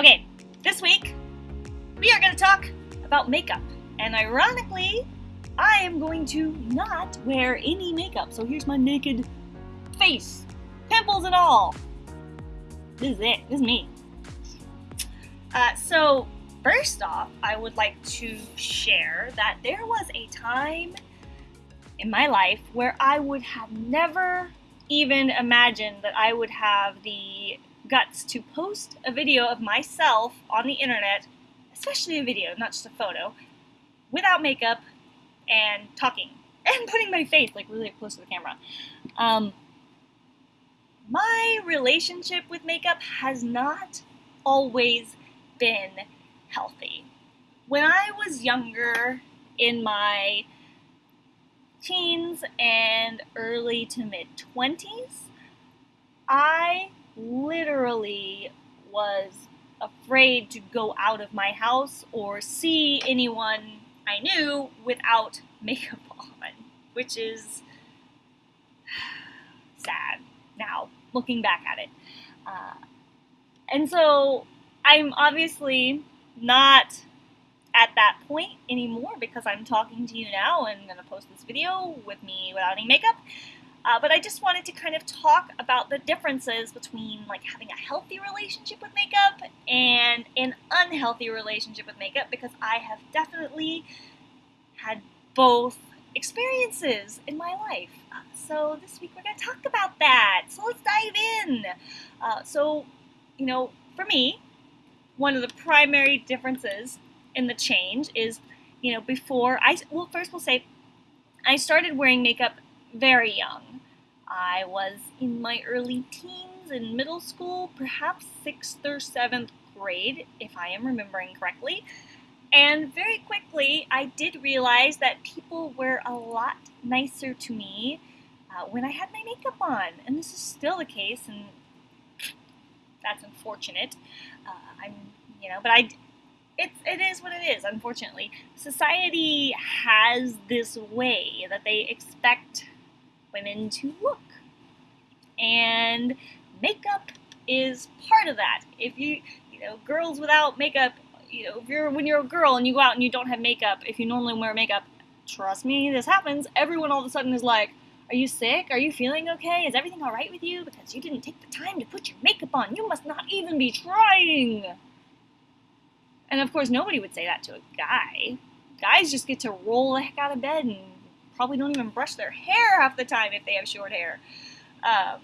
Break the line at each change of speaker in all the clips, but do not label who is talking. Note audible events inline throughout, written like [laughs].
Okay, this week we are going to talk about makeup. And ironically, I am going to not wear any makeup. So here's my naked face, pimples and all. This is it. This is me. Uh, so, first off, I would like to share that there was a time in my life where I would have never even imagined that I would have the guts to post a video of myself on the internet, especially a video, not just a photo, without makeup and talking [laughs] and putting my face like really close to the camera. Um, my relationship with makeup has not always been healthy. When I was younger, in my teens and early to mid 20s, I literally was afraid to go out of my house or see anyone I knew without [laughs] makeup on, which is [sighs] sad now, looking back at it. Uh, and so I'm obviously not at that point anymore because I'm talking to you now and I'm to post this video with me without any makeup. Uh, but I just wanted to kind of talk about the differences between like having a healthy relationship with makeup and an unhealthy relationship with makeup because I have definitely had both experiences in my life. Uh, so this week we're going to talk about that. So let's dive in. Uh, so, you know, for me, one of the primary differences in the change is, you know, before I, well, first we'll say I started wearing makeup very young. I was in my early teens in middle school, perhaps sixth or seventh grade, if I am remembering correctly. And very quickly, I did realize that people were a lot nicer to me uh, when I had my makeup on. And this is still the case, and that's unfortunate. Uh, I'm, you know, but I, it's, it is what it is, unfortunately. Society has this way that they expect women to look. And makeup is part of that. If you, you know, girls without makeup, you know, if you're when you're a girl and you go out and you don't have makeup, if you normally wear makeup, trust me, this happens. Everyone all of a sudden is like, "Are you sick? Are you feeling okay? Is everything all right with you? Because you didn't take the time to put your makeup on. You must not even be trying." And of course, nobody would say that to a guy. Guys just get to roll the heck out of bed and probably don't even brush their hair half the time if they have short hair. Um,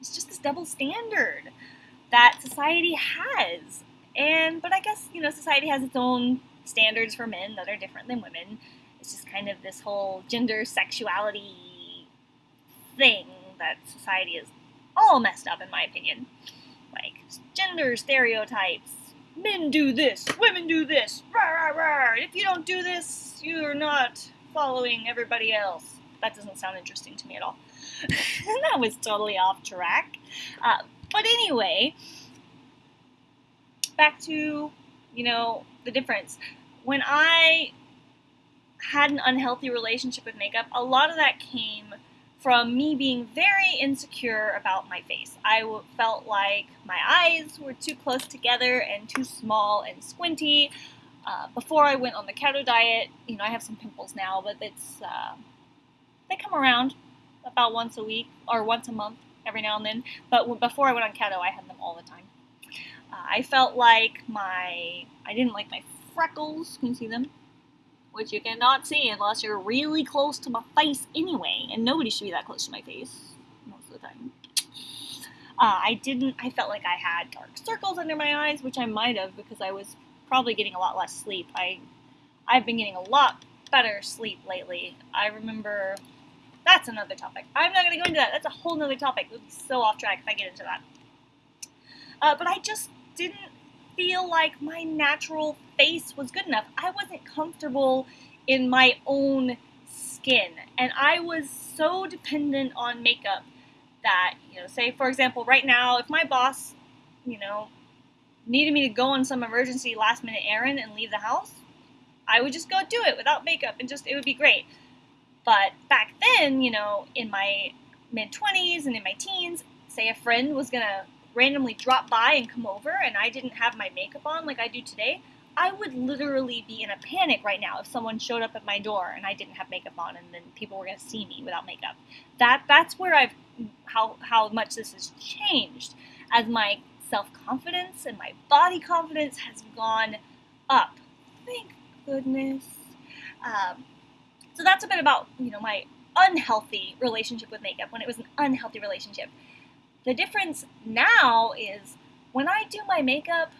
it's just this double standard that society has. And, but I guess, you know, society has its own standards for men that are different than women. It's just kind of this whole gender sexuality thing that society is all messed up, in my opinion. Like, gender stereotypes, men do this, women do this, rah, rah, rah. If you don't do this, you're not following everybody else. That doesn't sound interesting to me at all. [laughs] that was totally off track. Uh, but anyway, back to, you know, the difference. When I had an unhealthy relationship with makeup, a lot of that came from me being very insecure about my face. I felt like my eyes were too close together and too small and squinty. Uh, before I went on the keto diet, you know, I have some pimples now, but it's uh, they come around about once a week or once a month, every now and then. But before I went on keto, I had them all the time. Uh, I felt like my I didn't like my freckles. Can you see them? Which you cannot see unless you're really close to my face anyway, and nobody should be that close to my face most of the time. Uh, I didn't, I felt like I had dark circles under my eyes, which I might have because I was probably getting a lot less sleep. I, I've been getting a lot better sleep lately. I remember, that's another topic. I'm not going to go into that. That's a whole nother topic. It would be so off track if I get into that. Uh, but I just didn't feel like my natural face was good enough. I wasn't comfortable in my own skin. And I was so dependent on makeup that, you know, say for example, right now, if my boss, you know, needed me to go on some emergency last minute errand and leave the house, I would just go do it without makeup and just, it would be great. But back then, you know, in my mid 20s and in my teens, say a friend was gonna randomly drop by and come over and I didn't have my makeup on like I do today, I would literally be in a panic right now if someone showed up at my door and I didn't have makeup on and then people were going to see me without makeup. That that's where I've how how much this has changed as my self-confidence and my body confidence has gone up. Thank goodness. Um, so that's a bit about, you know, my unhealthy relationship with makeup when it was an unhealthy relationship. The difference now is when I do my makeup,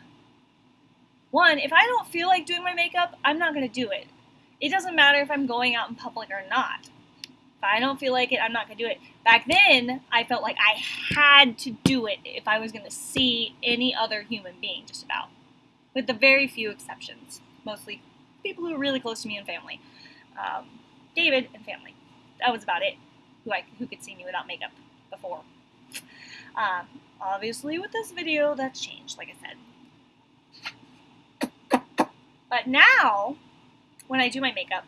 one, if I don't feel like doing my makeup, I'm not going to do it. It doesn't matter if I'm going out in public or not. If I don't feel like it, I'm not going to do it. Back then, I felt like I had to do it if I was going to see any other human being, just about. With the very few exceptions. Mostly people who are really close to me and family. Um, David and family. That was about it. Who I who could see me without makeup before. Um, obviously, with this video, that's changed, like I said. But now, when I do my makeup,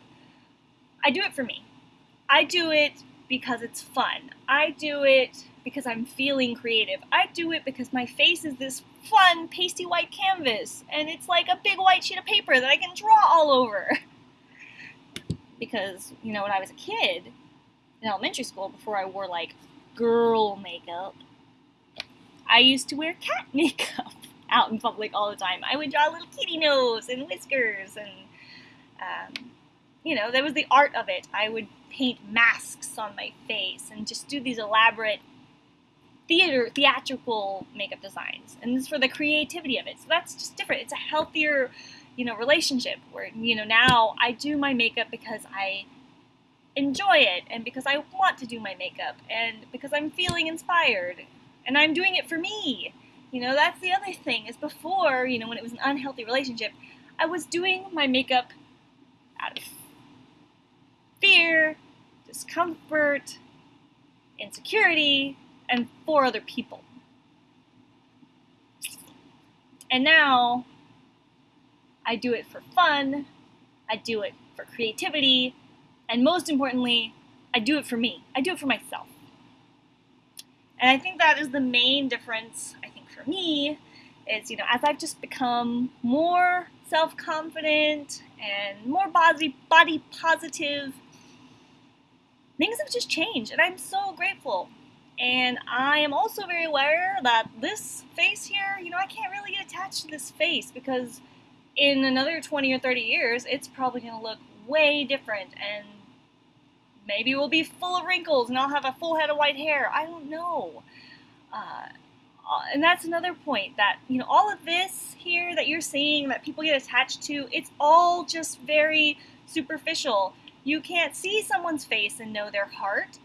I do it for me. I do it because it's fun. I do it because I'm feeling creative. I do it because my face is this fun, pasty white canvas, and it's like a big white sheet of paper that I can draw all over. [laughs] because, you know, when I was a kid in elementary school, before I wore like girl makeup, I used to wear cat [laughs] makeup out in public all the time. I would draw a little kitty nose and whiskers, and um, you know, that was the art of it. I would paint masks on my face and just do these elaborate theater theatrical makeup designs, and this is for the creativity of it. So that's just different. It's a healthier, you know, relationship where you know now I do my makeup because I enjoy it and because I want to do my makeup and because I'm feeling inspired and I'm doing it for me. You know, that's the other thing is before, you know, when it was an unhealthy relationship, I was doing my makeup out of fear, discomfort, insecurity, and for other people. And now I do it for fun, I do it for creativity, and most importantly, I do it for me. I do it for myself. And I think that is the main difference, I think, for me is, you know, as I've just become more self confident and more body body positive, things have just changed, and I'm so grateful. And I am also very aware that this face here, you know, I can't really get attached to this face because in another 20 or 30 years, it's probably going to look way different and maybe we'll be full of wrinkles and I'll have a full head of white hair. I don't know. Uh, uh, and that's another point that you know all of this here that you're seeing that people get attached to it's all just very superficial you can't see someone's face and know their heart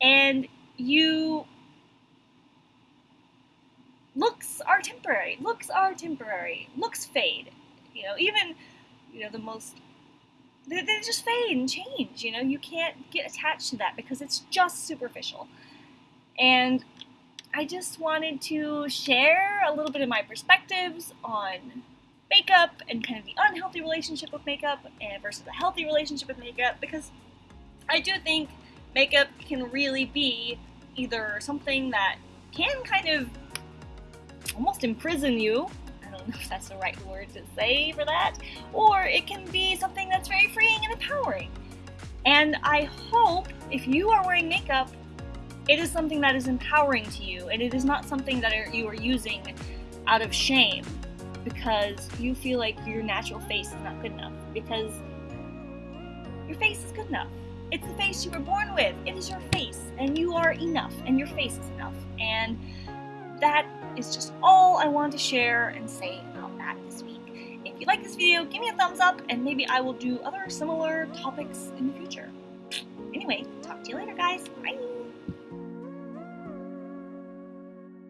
and you looks are temporary looks are temporary looks fade you know even you know the most they, they just fade and change you know you can't get attached to that because it's just superficial and I just wanted to share a little bit of my perspectives on makeup and kind of the unhealthy relationship with makeup and versus a healthy relationship with makeup because I do think makeup can really be either something that can kind of almost imprison you. Don't know if that's the right word to say for that, or it can be something that's very freeing and empowering. And I hope if you are wearing makeup it is something that is empowering to you, and it is not something that are, you are using out of shame because you feel like your natural face is not good enough. Because your face is good enough. It's the face you were born with. It is your face, and you are enough, and your face is enough. And that is just all I want to share and say about that this week. If you like this video, give me a thumbs up, and maybe I will do other similar topics in the future. Anyway, talk to you later, guys. Bye!